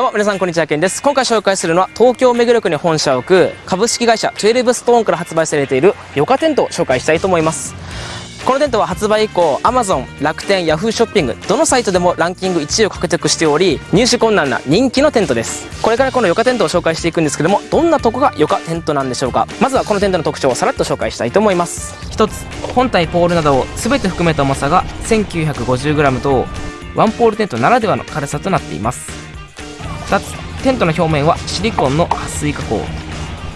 どうも皆さんこんにちは、ケンです。今回紹介するのは東京目黒区に本社を置く株式会社12ストーンから発売されているヨカテントを紹介したいと思います。このテントは発売以降 Amazon、楽天、Yahoo ショッピングどのサイトでもランキング1位を獲得しており入手困難な人気のテントですこれからこのヨカテントを紹介していくんですけどもどんなとこがヨカテントなんでしょうかまずはこのテントの特徴をさらっと紹介したいと思います1つ本体ポールなどを全て含めた重さが 1950g とワンポールテントならではの軽さとなっています2つ。テントの表面はシリコンの撥水加工。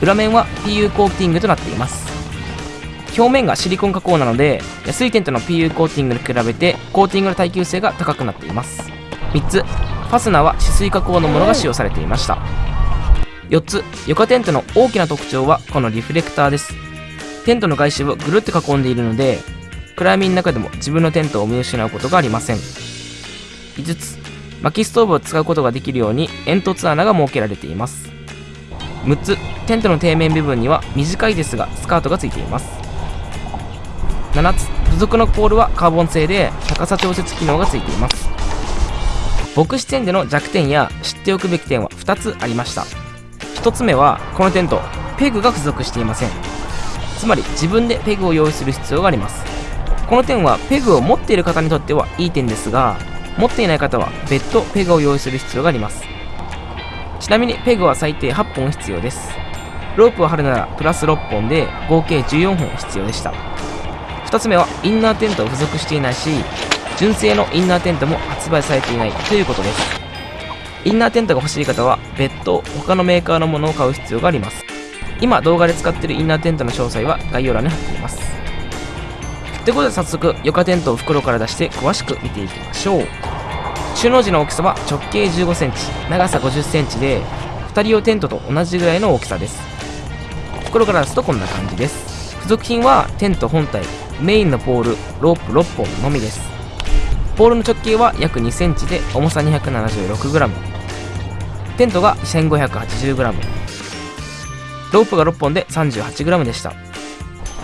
裏面は PU コーティングとなっています。表面がシリコン加工なので安いテントの PU コーティングに比べてコーティングの耐久性が高くなっています。3つ。ファスナーは止水加工のものが使用されていました。4つ。床テントの大きな特徴はこのリフレクターです。テントの外周をぐるっと囲んでいるので暗闇の中でも自分のテントを見失うことがありません。5つ。薪ストーブを使うことができるように煙突穴が設けられています。6つ。テントの底面部分には短いですがスカートがついています。7つ。付属のポールはカーボン製で高さ調節機能がついています。僕視点での弱点や知っておくべき点は2つありました。1つ目はこのテント。ペグが付属していません。つまり自分でペグを用意する必要があります。この点はペグを持っている方にとってはいい点ですが持っていない方は別途ペグを用意する必要があります。ちなみにペグは最低8本必要です。ロープを張るならプラス6本で合計14本必要でした。2つ目はインナーテントを付属していないし純正のインナーテントも発売されていないということです。インナーテントが欲しい方は別途他のメーカーのものを買う必要があります。今動画で使っているインナーテントの詳細は概要欄に貼っています。ということで早速床テントを袋から出して詳しく見ていきましょう。収納時の大きさは直径 15cm 長さ 50cm で2人用テントと同じぐらいの大きさです。袋から出すとこんな感じです。付属品はテント本体メインのポールロープ6本のみです。ポールの直径は約 2cm で重さ 276g テントが 1580g ロープが6本で 38g でした。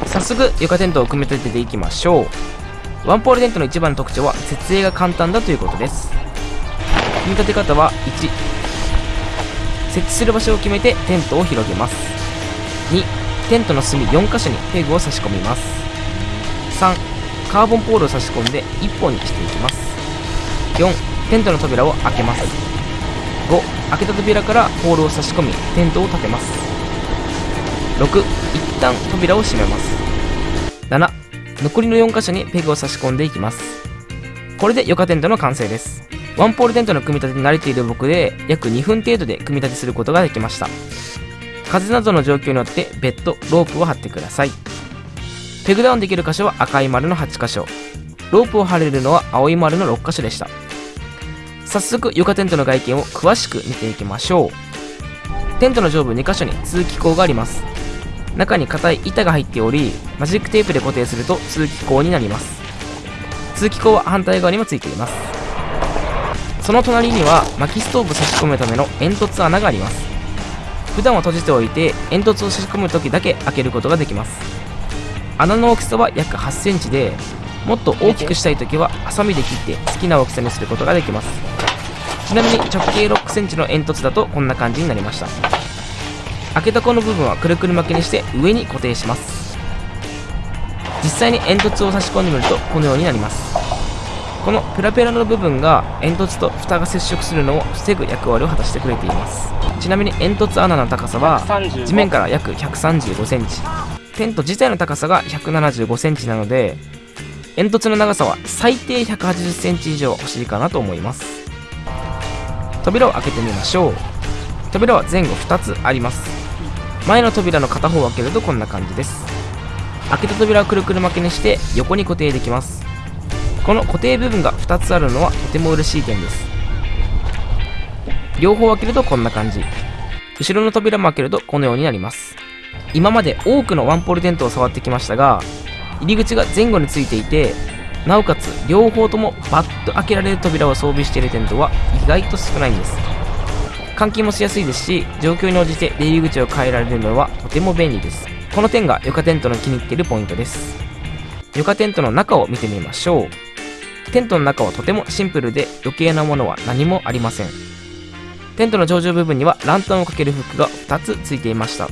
早速床テントを組み立てていきましょう。ワンポールテントの一番の特徴は設営が簡単だということです。組み立て方は1設置する場所を決めてテントを広げます。2テントの隅4箇所にペグを差し込みます。3カーボンポールを差し込んで1本にしていきます。4テントの扉を開けます。5開けた扉からポールを差し込みテントを立てます。6一旦扉を閉めます。7残りの4箇所にペグを差し込んでいきます。これで床テントの完成です。ワンポールテントの組み立てに慣れている僕で約2分程度で組み立てすることができました。風などの状況によって別途ロープを張ってください。ペグダウンできる箇所は赤い丸の8箇所。ロープを張れるのは青い丸の6箇所でした。早速床テントの外見を詳しく見ていきましょう。テントの上部2箇所に通気口があります。中に硬い板が入っておりマジックテープで固定すると通気口になります。通気口は反対側にもついています。その隣には薪ストーブ差し込むための煙突穴があります。普段は閉じておいて煙突を差し込む時だけ開けることができます。穴の大きさは約8センチでもっと大きくしたい時はハサミで切って好きな大きさにすることができます。ちなみに直径6センチの煙突だとこんな感じになりました。開けたこの部分はくるくる巻きにして上に固定します。実際に煙突を差し込んでみるとこのようになります。このペラペラの部分が煙突と蓋が接触するのを防ぐ役割を果たしてくれています。ちなみに煙突穴の高さは地面から約135センチ。テント自体の高さが175センチなので煙突の長さは最低180センチ以上欲しいかなと思います。扉を開けてみましょう。扉は前後2つあります前の扉の片方を開けるとこんな感じです。開けた扉をくるくる巻きにして横に固定できます。この固定部分が2つあるのはとても嬉しい点です。両方開けるとこんな感じ。後ろの扉も開けるとこのようになります。今まで多くのワンポールテントを触ってきましたが入り口が前後についていてなおかつ両方ともバッと開けられる扉を装備しているテントは意外と少ないんです。換気もしやすいですし状況に応じて出入り口を変えられるのはとても便利です。この点が床テントの気に入っているポイントです。床テントの中を見てみましょう。テントの中はとてもシンプルで余計なものは何もありません。テントの頂上部分にはランタンをかけるフックが2つついていました。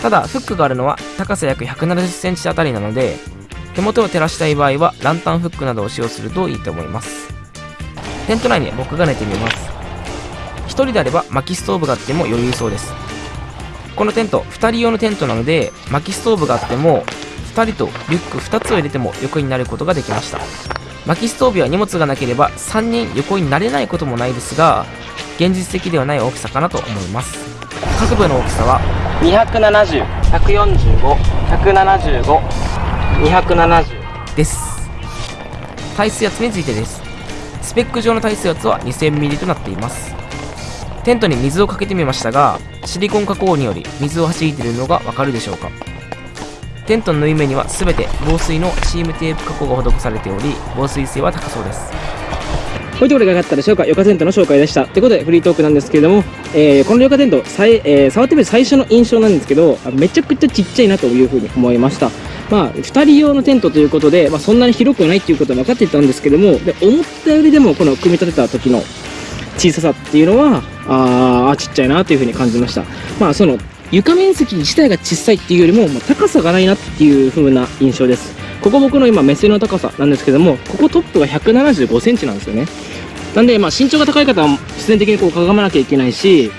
ただフックがあるのは高さ約 170cm あたりなので手元を照らしたい場合はランタンフックなどを使用するといいと思います。テント内に僕が寝てみます。1人であれば薪ストーブがあっても余裕そうです。このテント2人用のテントなので薪ストーブがあっても2人とリュック2つを入れても横になることができました。薪ストーブや荷物がなければ3人横になれないこともないですが現実的ではない大きさかなと思います。各部の大きさは？270145175270です。耐水圧についてです。スペック上の耐水圧は 2000ml となっていますテントに水をかけてみましたがシリコン加工により水を弾いているのがわかるでしょうかテントの縫い目には全て防水のチームテープ加工が施されており防水性は高そうですこういうところがかったでしょうか、ヨカテントの紹介でした。ということで、フリートークなんですけれども、えー、このヨカテント、さいえー、触ってみる最初の印象なんですけど、めちゃくちゃちっちゃいなというふうに思いました。まあ、2人用のテントということで、まあ、そんなに広くないということは分かっていたんですけども、で思ったよりでも、この組み立てた時の小ささっていうのは、ああ、ちっちゃいなというふうに感じました。まあ、その、床面積自体が小さいっていうよりも、まあ、高さがないなっていう風な印象です。ここ僕の今目線の高さなんですけども、ここトップが175センチなんですよね。なんで、まあ、身長が高い方は必然的にこうかがまなきゃいけないし、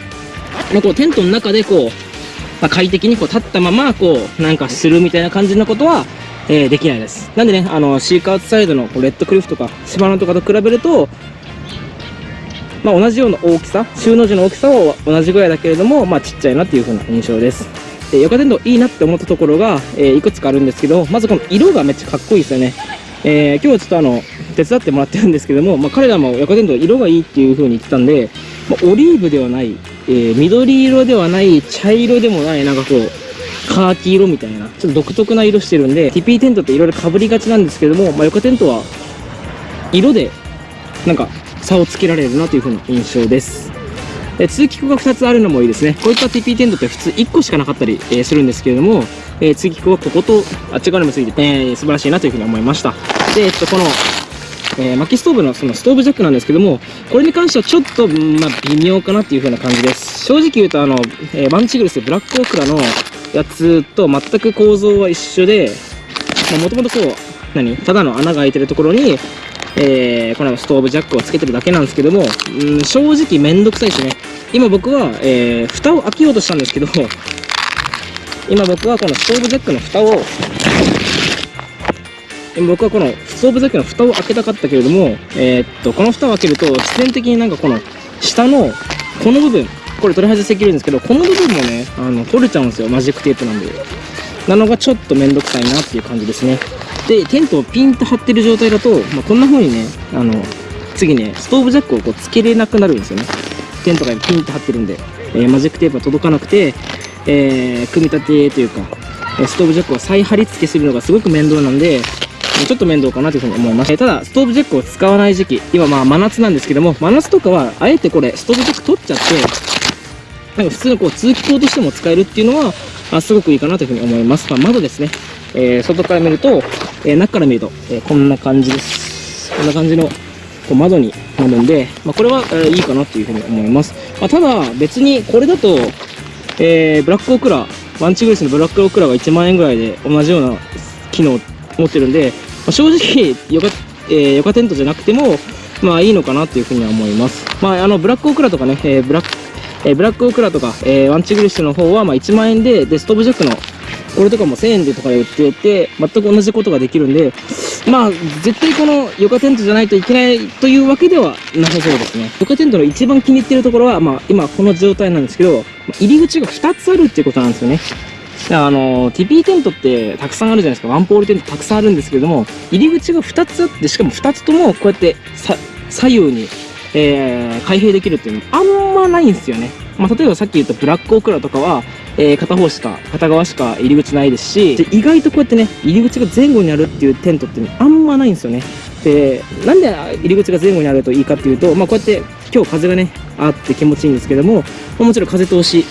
まあ、こうテントの中でこう、まあ、快適にこう立ったままこうなんかするみたいな感じのことは、えー、できないです。なんでね、あのシークアウトサイドのこうレッドクリフとかシバナとかと比べると、まあ、同じような大きさ、収納時の大きさは同じぐらいだけれども、まあ、ちっちゃいなっていう風な印象です。で、床テントいいなって思ったところが、えー、いくつかあるんですけど、まずこの色がめっちゃかっこいいですよね。えー、今日はちょっとあの、手伝ってもらってるんですけども、まあ、彼らも横電動色がいいっていう風に言ってたんで、まあ、オリーブではない、えー、緑色ではない、茶色でもない、なんかこう、カーキ色みたいな、ちょっと独特な色してるんで、TP テントっていろいろ被りがちなんですけども、まあ、横テントは、色で、なんか、差をつけられるなという風な印象です。え通気口が2つあるのもいいですね。こういった TP テントって普通1個しかなかったり、えー、するんですけれども、えー、通気口はこことあっち側にもついて、えー、素晴らしいなというふうに思いました。で、えっと、この、えー、薪ストーブのそのストーブジャックなんですけども、これに関してはちょっと、まあ、微妙かなっていう風な感じです。正直言うと、あの、えー、バンチグルスブラックオクラのやつと全く構造は一緒で、もともとこう、何？ただの穴が開いてるところに、えー、このストーブジャックをつけてるだけなんですけども、うん、正直めんどくさいですね。今僕は、えー、蓋を開けようとしたんですけど、今僕はこのストーブジャックの蓋を、僕はこのストーブジャックの蓋を開けたかったけれども、えー、っと、この蓋を開けると、必然的になんかこの下のこの部分、これ取り外しできるんですけど、この部分もね、あの、取れちゃうんですよ。マジックテープなんで。なのがちょっとめんどくさいなっていう感じですね。で、テントをピンと張ってる状態だと、まあ、こんな風にね、あの、次ね、ストーブジャックをこうつけれなくなるんですよね。テントがピンと張ってるんで、えー、マジックテープが届かなくて、えー、組み立てというか、ストーブジャックを再貼り付けするのがすごく面倒なんで、ちょっと面倒かなというふうに思います。ただ、ストーブジャックを使わない時期、今まあ真夏なんですけども、真夏とかは、あえてこれ、ストーブジャック取っちゃって、なんか普通のこう通気口としても使えるっていうのは、あすごくいいかなというふうに思います。まあ、窓ですね。えー、外から見ると、えー、中から見ると、え、こんな感じです。こんな感じのこう窓になるんで、まあ、これは、え、いいかなっていうふうに思います。まあ、ただ、別にこれだと、え、ブラックオクラ、ワンチグリスのブラックオクラが1万円ぐらいで同じような機能を持ってるんで、まあ、正直、ヨガ、え、ヨガテントじゃなくても、まあいいのかなっていうふうには思います。まああの、ブラックオクラとかね、えー、ブラック、えー、ブラックオクラとか、えー、ワンチグリスの方は、まあ1万円で、で、ストーブジャックの、これとかも1000円でとかで売ってて、全く同じことができるんで、まあ、絶対このヨガテントじゃないといけないというわけではなさそうですね。ヨガテントの一番気に入ってるところは、まあ、今この状態なんですけど、入り口が2つあるっていうことなんですよね。あの、TP テントってたくさんあるじゃないですか。ワンポールテントたくさんあるんですけども、入り口が2つあって、しかも2つともこうやって左右に、えー、開閉できるっていうのあんまないんですよね。まあ、例えばさっき言ったブラックオクラとかは、えー、片方しか、片側しか入り口ないですし、意外とこうやってね、入り口が前後にあるっていうテントって、あんまないんですよね。で、なんで入り口が前後にあるといいかっていうと、まあ、こうやって今日風がね、あって気持ちいいんですけども、もちろん風通し、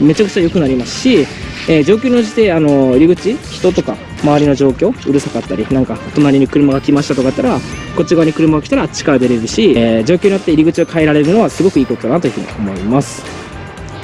めちゃくちゃ良くなりますし、えー、上級の時点、あの、入り口、人とか、周りの状況うるさかったりなんか隣に車が来ましたとかだったらこっち側に車が来たらあっちから出れるし、えー状況によって入り口を変えられるのはすごくいいことだなというふうに思います。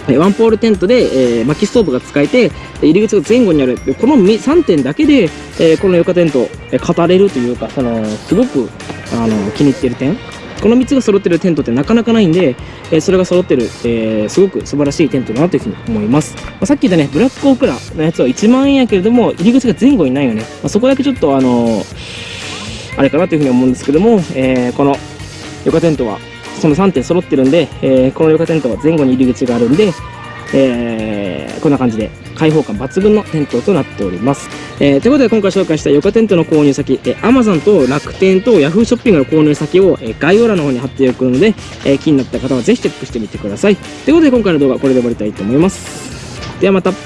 ワンポールテントで、えー薪ストーブが使えて入り口が前後にあるこの3点だけで、えーこの床テント、え語れるというかそのすごくあの気に入ってる点。この3つが揃ってるテントってなかなかないんで、えーそれが揃ってる、えーすごく素晴らしいテントだなというふうに思います、まあ、さっき言ったねブラックオークラのやつは1万円やけれども入り口が前後にないよね、まあ、そこだけちょっとあのあれかなというふうに思うんですけども、えこの床テントはその3点揃ってるんで、えーこの床テントは前後に入り口があるんで、えーこんな感じで開放感抜群のテントとなっております。えーということで今回紹介した床テントの購入先、えー Amazon と楽天と Yahoo ショッピングの購入先を、えー概要欄の方に貼っておくので、えー気になった方はぜひチェックしてみてください。ということで今回の動画はこれで終わりたいと思います。ではまた。は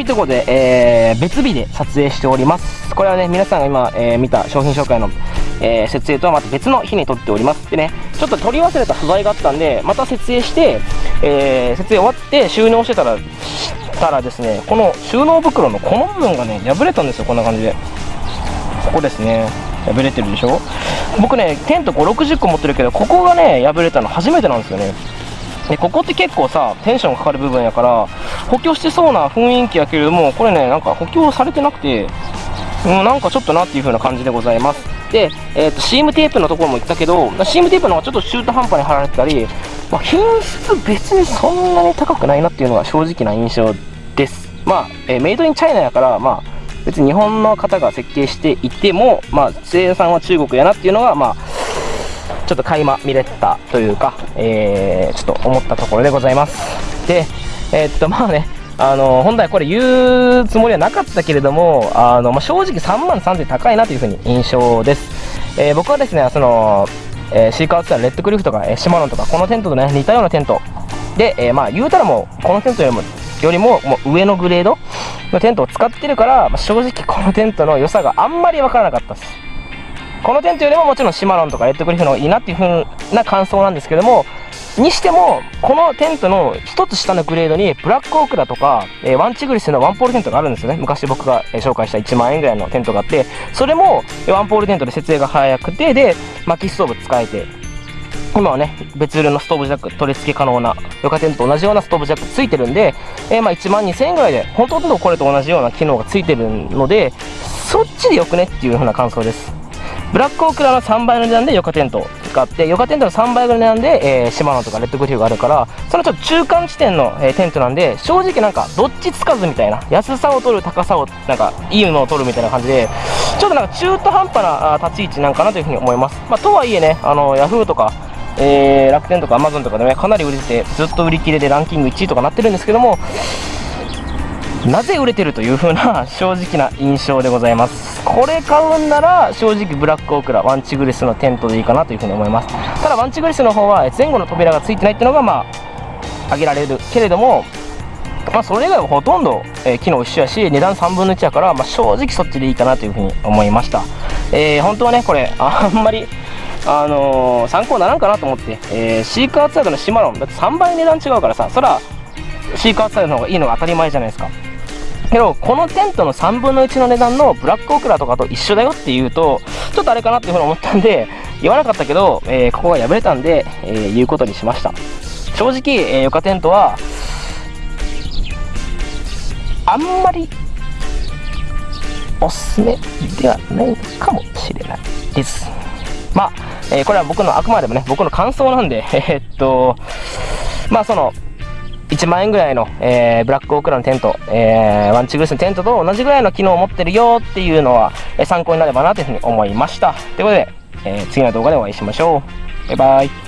い、ということで、えー別日で撮影しております。これはね、皆さんが今、えー見た商品紹介の、えー設営とはまた別の日に撮っております。でね、ちょっと取り忘れた素材があったんで、また設営して、えー設営終わって収納してたら、したらですね、この収納袋のこの部分がね、破れたんですよ、こんな感じで。ここですね。破れてるでしょ？僕ね、テント5、60個持ってるけど、ここがね、破れたの初めてなんですよね。でここって結構さテンションかかる部分やから補強してそうな雰囲気やけれどもこれねなんか補強されてなくてうんなんかちょっとなっていう風な感じでございますで、えー、とシームテープのところも言ったけどまシームテープの方がちょっと中途半端に貼られてたり、まあ、品質別にそんなに高くないなっていうのが正直な印象ですまあ、えーメイドインチャイナやからまあ別に日本の方が設計していてもまあ生産は中国やなっていうのがまあちょっと垣間見れたというか、えーちょっと思ったところでございます。で、えーっと、まあね、あの、本来これ言うつもりはなかったけれども、あの、まあ、正直3万3000高いなというふうに印象です。えー僕はですね、その、えーシーカーツアーレッドクリフとか、えーシマノンとか、このテントとね、似たようなテントで、えーまあ、言うたらもう、このテントよりも、よりも、もう上のグレードのテントを使ってるから、まあ正直このテントの良さがあんまりわからなかったです。このテントよりももちろんシマロンとかレッドクリフの方がいいなっていう風な感想なんですけどもにしてもこのテントの一つ下のグレードにブラックオークラとか、えーワンチグリスのワンポールテントがあるんですよね。昔僕が、紹介した1万円ぐらいのテントがあってそれもワンポールテントで設営が早くてで薪ストーブ使えて今はね別売りのストーブジャック取り付け可能なヨカテントと同じようなストーブジャックついてるんで、えーまあ1万2000円ぐらいでほとんどこれと同じような機能がついてるのでそっちでよくねっていう風な感想です。ブラックオークラの3倍の値段でヨカテント使ってヨカテントの3倍ぐらいの値段で、えーシマノとかレッドグリフがあるからそのちょっと中間地点の、えーテントなんで正直なんかどっちつかずみたいな安さを取る高さをなんかいいものを取るみたいな感じでちょっとなんか中途半端な立ち位置なんかなというふうに思います、まあ、とはいえねあのヤフーとかえー楽天とかアマゾンとかでねかなり売れててずっと売り切れでランキング1位とかなってるんですけどもなぜ売れてるという風な 正直な印象でございます。これ買うんなら正直ブラックオークラワンチグリスのテントでいいかなという風に思います。ただワンチグリスの方は前後の扉がついてないっていうのがまあ挙げられるけれどもまあそれ以外はほとんど、えー機能一緒やし値段3分の1やから、まあ、正直そっちでいいかなという風に思いました。えー本当はねこれあんまりあのー参考にならんかなと思って、えーシーカーツアードのシマロンだって3倍値段違うからさそらシーカーツアードの方がいいのが当たり前じゃないですか。けどこのテントの3分の1の値段のブラックオクラとかと一緒だよっていうとちょっとあれかなっていうふうに思ったんで言わなかったけど、えーここが破れたんで、えー言うことにしました。正直、えー、ヨカテントはあんまりおすすめではないかもしれないです。まあ、えーこれは僕のあくまでもね僕の感想なんで えーっとまあその1万円ぐらいの、えーブラックオークラのテント、えーワンチグルスのテントと同じぐらいの機能を持ってるよっていうのは、え参考になればなというふうに思いました。ということで、え次の動画でお会いしましょう。バイバイ。